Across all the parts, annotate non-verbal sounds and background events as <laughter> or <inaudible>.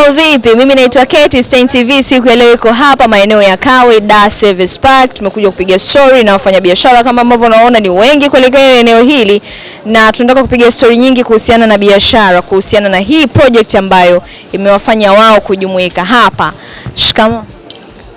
Mambo vipi? Mimi naitwa Kate Stein TV. Siku ya leo iko hapa maeneo ya Kawe Da Service Park. Tumekuja kupiga story na wafanyabiashara kama ambavyo unaona ni wengi kweli eneo hili, na tunataka kupiga story nyingi kuhusiana na biashara, kuhusiana na hii project ambayo imewafanya wao kujumuika hapa. Shikamo.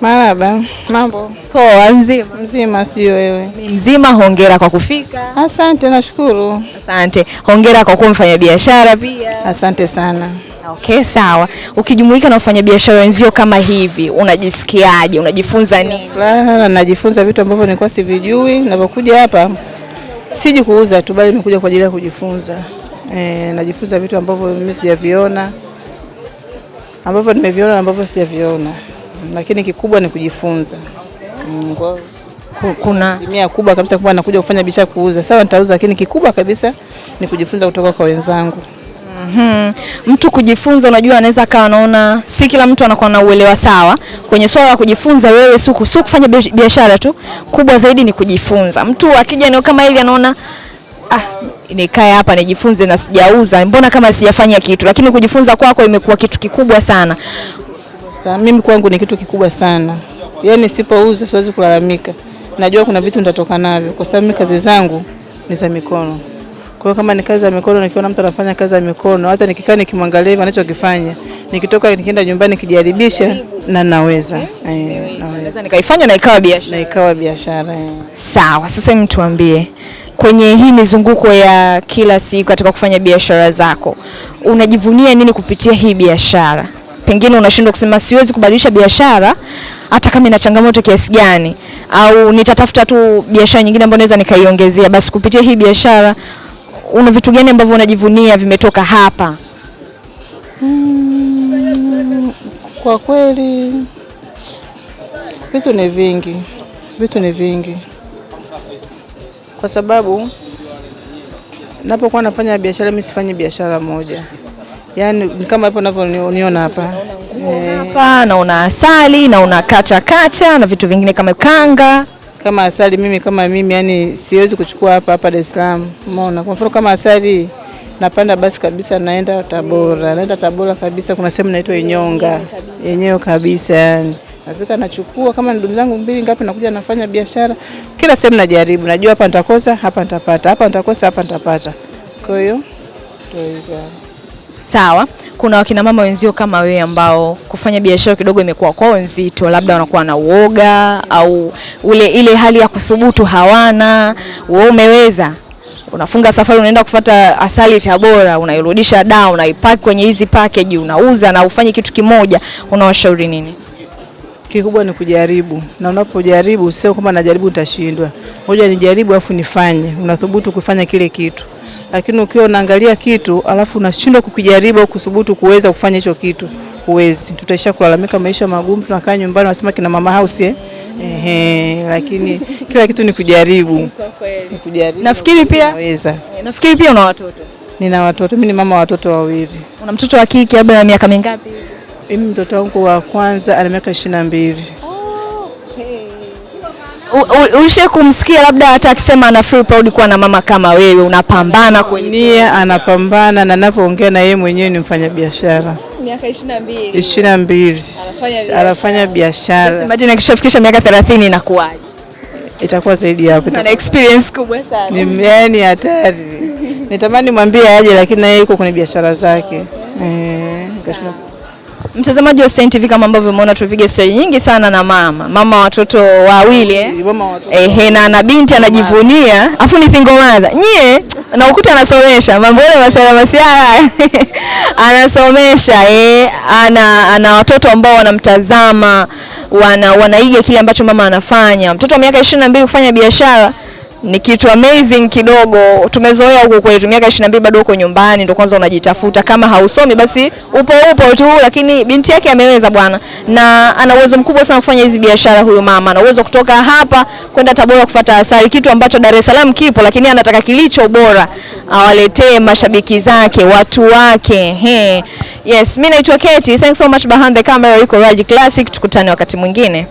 Maraba, mambo Poa, mzima. mzima, sio wewe. Mzima, hongera kwa kufika. Asante, nashukuru. Asante. Hongera kwa kuwa mfanyabiashara pia. Asante sana. Okay, sawa. Ukijumuika na wafanyabiashara wenzio kama hivi, unajisikiaje? Unajifunza nini? Furaha, najifunza vitu ambavyo nilikuwa sivijui. Ninapokuja hapa siji kuuza tu, bali nimekuja kwa ajili ya kujifunza. E, najifunza vitu ambavyo mimi sijaviona, ambavyo nimeviona na ambavyo sijaviona, lakini kikubwa ni kujifunza. Mm, kwa Kuna mia kubwa kabisa kwamba nakuja kufanya biashara kuuza. Sawa, nitauza, lakini kikubwa kabisa ni kujifunza kutoka kwa wenzangu. Mhm. mtu kujifunza, unajua anaweza akawa anaona si kila mtu anakuwa na uelewa sawa kwenye swala la kujifunza. Wewe si ku- kufanya biashara tu, kubwa zaidi ni kujifunza. Mtu akija eneo kama hili anaona ah, nikae hapa nijifunze na sijauza, mbona kama sijafanya kitu, lakini kujifunza kwako kwa imekuwa kitu kikubwa sana. Sasa mimi kwangu ni kitu kikubwa sana, yaani sipouza siwezi kulalamika. Najua kuna vitu nitatoka navyo, kwa sababu mimi kazi zangu ni za mikono. Kwa hiyo kama ni kazi ya mikono, nikiona mtu anafanya kazi ya mikono, hata nikikaa nikimwangalia hivi anachokifanya, nikitoka nikienda nyumbani nikijaribisha, na naweza eh, naweza nikaifanya na ikawa biashara. na ikawa biashara eh. Sawa, sasa mtu kwenye hii mizunguko ya kila siku katika kufanya biashara zako, unajivunia nini kupitia hii biashara? Pengine unashindwa kusema siwezi kubadilisha biashara hata kama ina changamoto kiasi gani, au nitatafuta tu biashara nyingine ambayo naweza nikaiongezea. Basi kupitia hii biashara, una vitu gani ambavyo unajivunia vimetoka hapa? Kwa kweli vitu ni vingi, vitu ni vingi, kwa sababu napokuwa nafanya biashara, mimi sifanyi biashara moja, yaani ni kama hapo unavyoniona hapa Hapa naona asali, naona kacha kacha na vitu vingine kama kanga. Kama asali. Mimi kama mimi, yani siwezi kuchukua hapa hapa Dar es Salaam, umeona. Kwa mfano kama asali napanda basi kabisa, naenda Tabora, naenda Tabora kabisa, kuna sehemu inaitwa Inyonga yenyewe kabisa, yani nafika nachukua, kama ndugu zangu mbili ngapi, nakuja nafanya biashara kila sehemu, najaribu, najua hapa nitakosa, hapa nitapata, hapa nitakosa, hapa nitapata. Kwa hiyo. Sawa, kuna wakina mama wenzio kama wewe ambao kufanya biashara kidogo imekuwa kwao nzito, labda wanakuwa na uoga au ule ile hali ya kuthubutu hawana. Wewe umeweza, unafunga safari, unaenda kufata asali Tabora, unairudisha da, unaipaki kwenye hizi package, unauza na ufanye kitu kimoja, unawashauri nini? Kikubwa ni kujaribu, na unapojaribu sio kwamba najaribu nitashindwa, ngoja nijaribu alafu nifanye. Unathubutu kufanya kile kitu, lakini ukiwa unaangalia kitu alafu unashindwa kukijaribu au kuthubutu kuweza kufanya hicho kitu, huwezi. Tutaisha kulalamika maisha magumu, tunakaa nyumbani, nasema kina mama house eh? Ehe, lakini kila kitu ni kujaribu, ni kujaribu. Nafikiri pia Naweza. nafikiri pia una watoto. Nina watoto, mimi ni mama wa watoto wawili. Una mtoto wa kike labda na miaka mingapi? Mimi mtoto wangu wa kwanza ana miaka ishirini na mbili. Ulishe kumsikia labda hata akisema ana feel proud kuwa na mama kama wewe, unapambana kweli. Anapambana na ninavyoongea na yeye mwenyewe ni mfanyabiashara Miaka 22. ishirini na mbili anafanya biashara, Imagine akishafikisha miaka 30 inakuwaje? itakuwa zaidi ya hapo, Ana experience kubwa sana. ni yani hatari. Nitamani mwambie aje, lakini na yeye yuko kwenye biashara zake eh, Mtazamaji wa Stein TV, kama ambavyo umeona, tupige story nyingi sana na mama mama watoto wawili eh? Ehe, na na binti anajivunia, afu ni thingomaza nyie na ukuta anasomesha mambo yale masiala <laughs> anasomesha eh, ana, ana watoto ambao wanamtazama wana, wanaiga kile ambacho mama anafanya. Mtoto wa miaka ishirini na mbili kufanya biashara ni kitu amazing kidogo. Tumezoea huko kwetu, miaka 22 bado uko nyumbani, ndo kwanza unajitafuta. Kama hausomi basi upo upo tu, lakini binti yake ameweza bwana, na ana uwezo mkubwa sana kufanya hizi biashara. Huyu mama ana uwezo kutoka hapa kwenda Tabora kufuata asali, kitu ambacho Dar es Salaam kipo, lakini anataka kilicho bora awaletee mashabiki zake, watu wake. He. Yes, mimi naitwa Keti. Thanks so much behind the camera, yuko Raji Classic. Tukutane wakati mwingine.